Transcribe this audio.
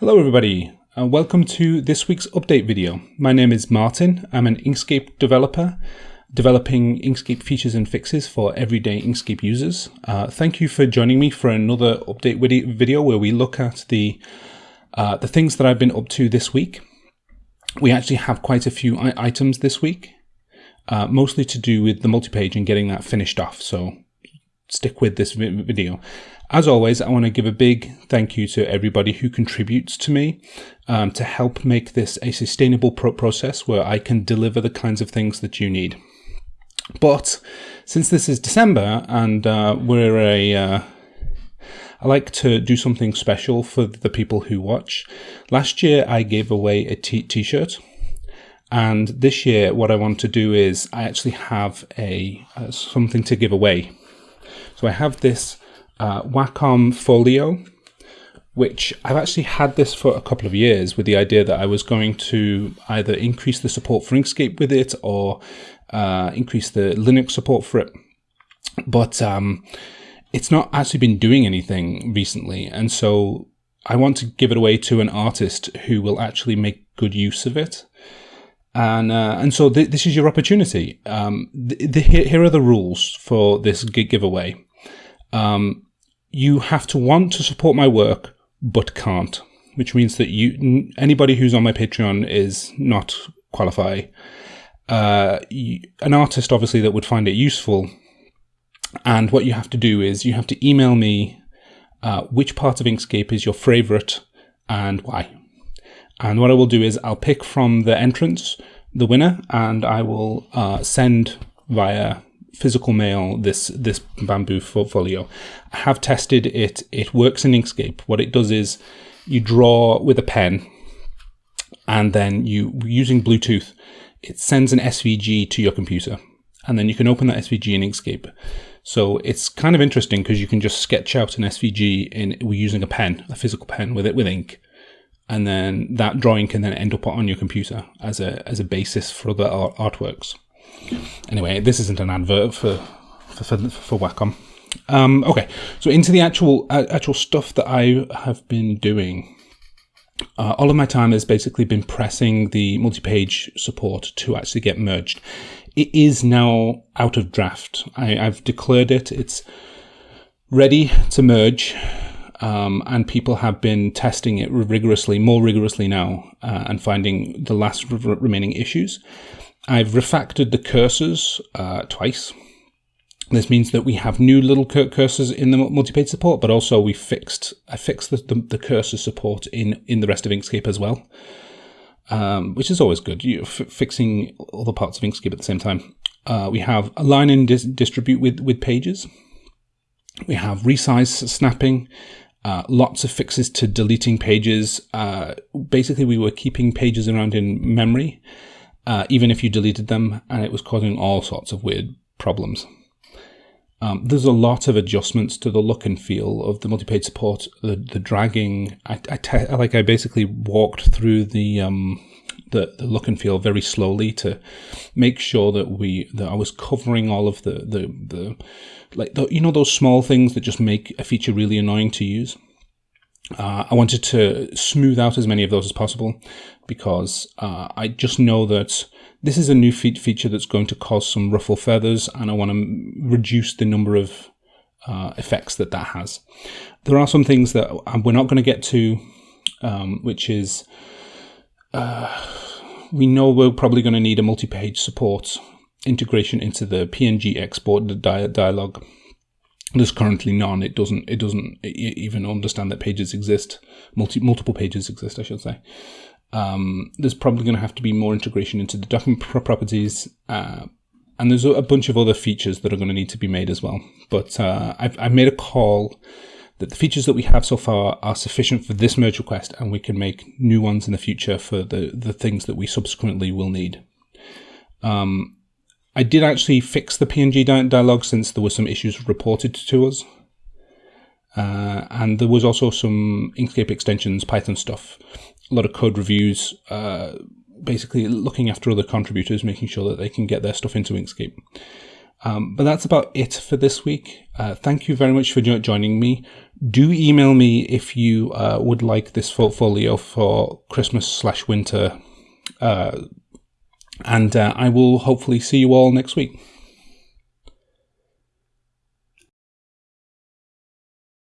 Hello everybody, and welcome to this week's update video. My name is Martin, I'm an Inkscape developer, developing Inkscape features and fixes for everyday Inkscape users. Uh, thank you for joining me for another update video where we look at the, uh, the things that I've been up to this week. We actually have quite a few items this week, uh, mostly to do with the multi-page and getting that finished off, so stick with this video. As always, I want to give a big thank you to everybody who contributes to me um, to help make this a sustainable pro process where I can deliver the kinds of things that you need. But since this is December and uh, we're a, uh, I like to do something special for the people who watch. Last year I gave away a t-shirt and this year what I want to do is I actually have a uh, something to give away. So I have this uh, Wacom Folio, which I've actually had this for a couple of years with the idea that I was going to either increase the support for Inkscape with it or uh, increase the Linux support for it. But um, it's not actually been doing anything recently. And so I want to give it away to an artist who will actually make good use of it. And uh, and so th this is your opportunity. Um, th th here are the rules for this giveaway. Um, you have to want to support my work but can't, which means that you anybody who's on my Patreon is not qualify. Uh, an artist obviously that would find it useful, and what you have to do is you have to email me uh, which part of Inkscape is your favorite and why. And what I will do is I'll pick from the entrance the winner, and I will uh, send via physical mail this this bamboo folio. I have tested it. It works in Inkscape. What it does is you draw with a pen, and then you using Bluetooth, it sends an SVG to your computer, and then you can open that SVG in Inkscape. So it's kind of interesting because you can just sketch out an SVG in using a pen, a physical pen with it with ink, and then that drawing can then end up on your computer as a as a basis for other art artworks. Anyway, this isn't an advert for for, for, for Wacom. Um, okay, so into the actual uh, actual stuff that I have been doing. Uh, all of my time has basically been pressing the multi-page support to actually get merged. It is now out of draft. I, have declared it. It's ready to merge, um, and people have been testing it rigorously, more rigorously now, uh, and finding the last remaining issues. I've refactored the cursors uh, twice. This means that we have new little cursors in the multi-page support, but also we fixed I fixed the, the, the, cursor support in in the rest of Inkscape as well, um, which is always good. You fixing all the parts of Inkscape at the same time. Uh, we have align and dis distribute with with pages. We have resize snapping. Uh, lots of fixes to deleting pages. Uh, basically, we were keeping pages around in memory uh, even if you deleted them, and it was causing all sorts of weird problems. Um, there's a lot of adjustments to the look and feel of the multi-page support. The, the dragging, I, I like I basically walked through the, um, the the look and feel very slowly to make sure that we that I was covering all of the the the like the, you know those small things that just make a feature really annoying to use. Uh, I wanted to smooth out as many of those as possible because uh, I just know that this is a new fe feature that's going to cause some ruffle feathers and I want to reduce the number of uh, effects that that has. There are some things that we're not going to get to, um, which is uh, we know we're probably going to need a multi-page support integration into the PNG export di dialog there's currently none. It doesn't. It doesn't even understand that pages exist. Multi multiple pages exist, I should say. Um, there's probably going to have to be more integration into the document properties, uh, and there's a bunch of other features that are going to need to be made as well. But uh, I've, I've made a call that the features that we have so far are sufficient for this merge request, and we can make new ones in the future for the the things that we subsequently will need. Um, I did actually fix the PNG di dialog since there were some issues reported to us. Uh, and there was also some Inkscape extensions, Python stuff, a lot of code reviews, uh, basically looking after other contributors, making sure that they can get their stuff into Inkscape. Um, but that's about it for this week. Uh, thank you very much for joining me. Do email me if you uh, would like this portfolio for Christmas slash winter. Uh, and uh, I will hopefully see you all next week.